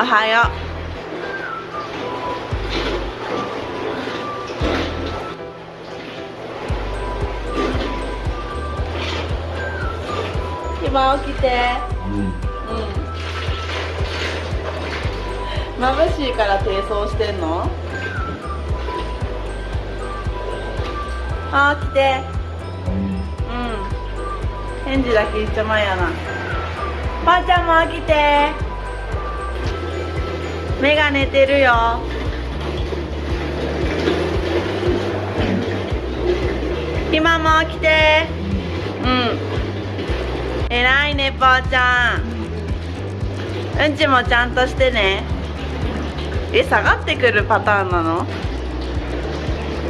おはよう。今起きてうんうん。眩しいから低層してんの？あ起きて。うん。返事だけ一緒前やな。ばあちゃんも起きて。目が寝てるよ。今も起きて。うん。えらいねばあちゃん。うんちもちゃんとしてね。え下がってくるパターンなの？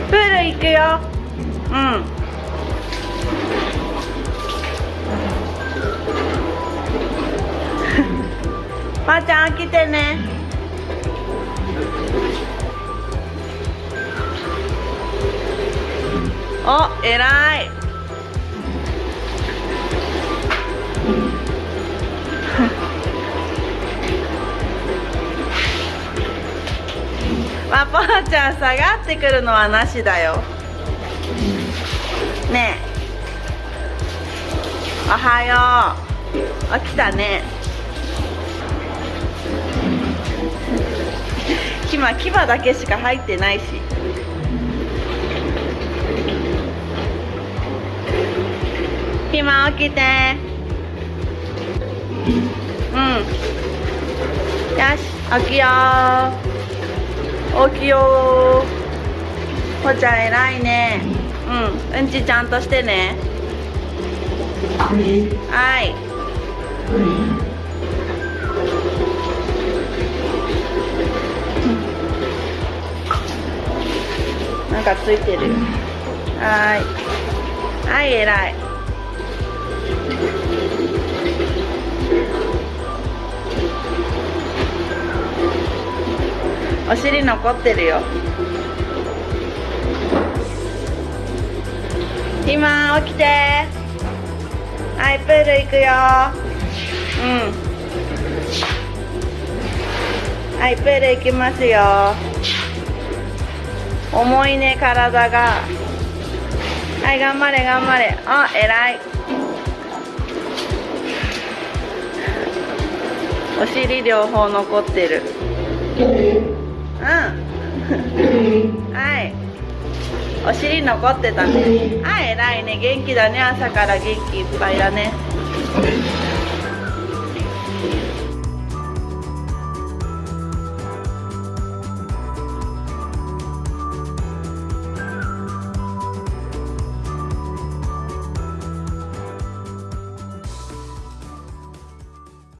プール行くよ。うん。ばあちゃん来てね。お偉い。まあ、ばあちゃん下がってくるのはなしだよ。ねえ。おはよう。起きたね。今牙だけしか入ってないし。今起きて。うん。よし起きよう。起きよう。ほちゃん偉いね。うん。うんちちゃんとしてね。はいかついてる。はーい。はい偉い。お尻残ってるよ。今起きて。はいプール行くよ。うん。はいプール行きますよ。重いね体が。はい頑張れ頑張れ。あ偉い。お尻両方残ってる。うん。はい。お尻残ってたね。はい偉いね。元気だね。朝から元気いっぱいだね。